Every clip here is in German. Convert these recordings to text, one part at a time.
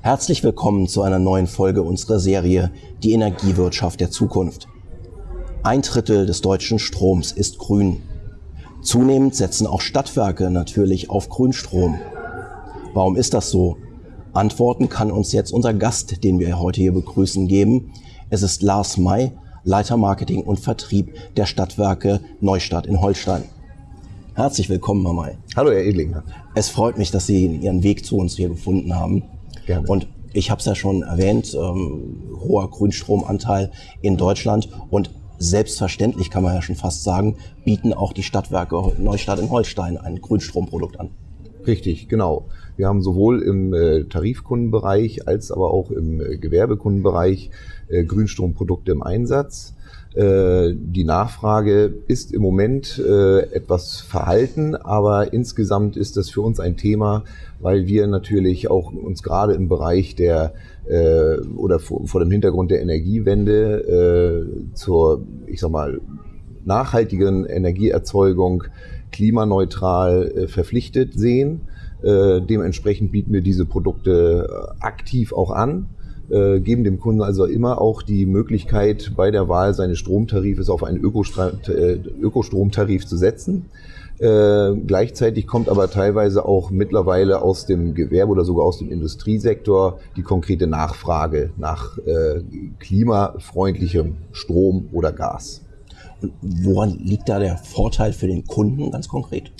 Herzlich willkommen zu einer neuen Folge unserer Serie Die Energiewirtschaft der Zukunft. Ein Drittel des deutschen Stroms ist grün. Zunehmend setzen auch Stadtwerke natürlich auf Grünstrom. Warum ist das so? Antworten kann uns jetzt unser Gast, den wir heute hier begrüßen, geben. Es ist Lars May, Leiter Marketing und Vertrieb der Stadtwerke Neustadt in Holstein. Herzlich willkommen, Herr May. Hallo, Herr Edlinger. Es freut mich, dass Sie Ihren Weg zu uns hier gefunden haben. Gerne. Und ich habe es ja schon erwähnt, ähm, hoher Grünstromanteil in Deutschland und selbstverständlich kann man ja schon fast sagen, bieten auch die Stadtwerke Neustadt in Holstein ein Grünstromprodukt an. Richtig, genau. Wir haben sowohl im äh, Tarifkundenbereich als aber auch im äh, Gewerbekundenbereich äh, Grünstromprodukte im Einsatz. Die Nachfrage ist im Moment etwas verhalten, aber insgesamt ist das für uns ein Thema, weil wir natürlich auch uns gerade im Bereich der oder vor dem Hintergrund der Energiewende zur, ich sag mal, nachhaltigen Energieerzeugung klimaneutral verpflichtet sehen. dementsprechend bieten wir diese Produkte aktiv auch an äh, geben dem Kunden also immer auch die Möglichkeit, bei der Wahl seines Stromtarifes auf einen äh, Ökostromtarif zu setzen. Äh, gleichzeitig kommt aber teilweise auch mittlerweile aus dem Gewerbe oder sogar aus dem Industriesektor die konkrete Nachfrage nach äh, klimafreundlichem Strom oder Gas. Woran liegt da der Vorteil für den Kunden ganz konkret?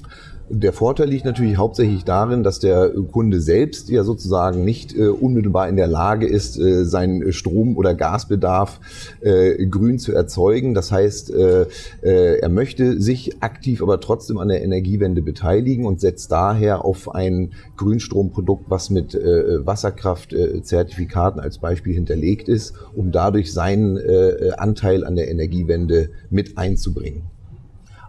Der Vorteil liegt natürlich hauptsächlich darin, dass der Kunde selbst ja sozusagen nicht äh, unmittelbar in der Lage ist, äh, seinen Strom- oder Gasbedarf äh, grün zu erzeugen. Das heißt, äh, äh, er möchte sich aktiv aber trotzdem an der Energiewende beteiligen und setzt daher auf ein Grünstromprodukt, was mit äh, Wasserkraftzertifikaten als Beispiel hinterlegt ist, um dadurch seinen Anteil an der Energiewende mit einzubringen.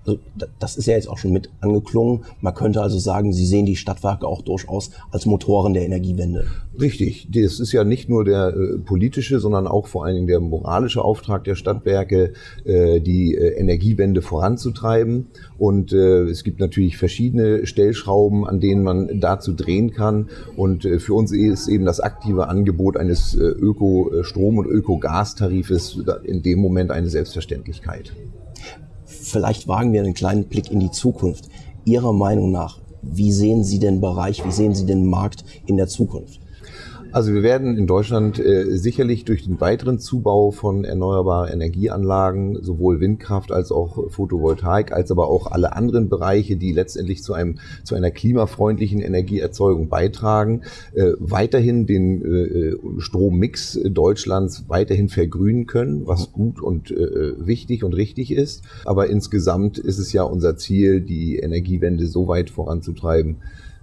Also das ist ja jetzt auch schon mit angeklungen. Man könnte also sagen, Sie sehen die Stadtwerke auch durchaus als Motoren der Energiewende. Richtig. Das ist ja nicht nur der äh, politische, sondern auch vor allen Dingen der moralische Auftrag der Stadtwerke, äh, die äh, Energiewende voranzutreiben. Und äh, es gibt natürlich verschiedene Stellschrauben, an denen man dazu drehen kann. Und äh, für uns ist eben das aktive Angebot eines äh, Ökostrom- und Ökogastarifes in dem Moment eine Selbstverständlichkeit. Vielleicht wagen wir einen kleinen Blick in die Zukunft. Ihrer Meinung nach, wie sehen Sie den Bereich, wie sehen Sie den Markt in der Zukunft? Also wir werden in Deutschland äh, sicherlich durch den weiteren Zubau von erneuerbaren Energieanlagen, sowohl Windkraft als auch Photovoltaik, als aber auch alle anderen Bereiche, die letztendlich zu einem zu einer klimafreundlichen Energieerzeugung beitragen, äh, weiterhin den äh, Strommix Deutschlands weiterhin vergrünen können, was gut und äh, wichtig und richtig ist. Aber insgesamt ist es ja unser Ziel, die Energiewende so weit voranzutreiben,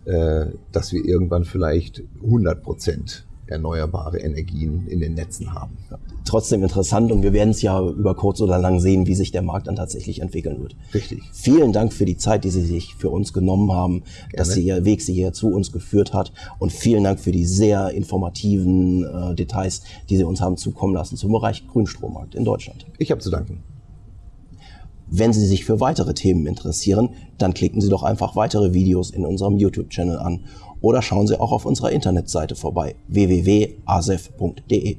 dass wir irgendwann vielleicht 100 Prozent erneuerbare Energien in den Netzen haben. Trotzdem interessant und wir werden es ja über kurz oder lang sehen, wie sich der Markt dann tatsächlich entwickeln wird. Richtig. Vielen Dank für die Zeit, die Sie sich für uns genommen haben, Gerne. dass Sie Ihr Weg Sie hier zu uns geführt hat und vielen Dank für die sehr informativen äh, Details, die Sie uns haben zukommen lassen zum Bereich Grünstrommarkt in Deutschland. Ich habe zu danken. Wenn Sie sich für weitere Themen interessieren, dann klicken Sie doch einfach weitere Videos in unserem YouTube-Channel an oder schauen Sie auch auf unserer Internetseite vorbei www.asef.de.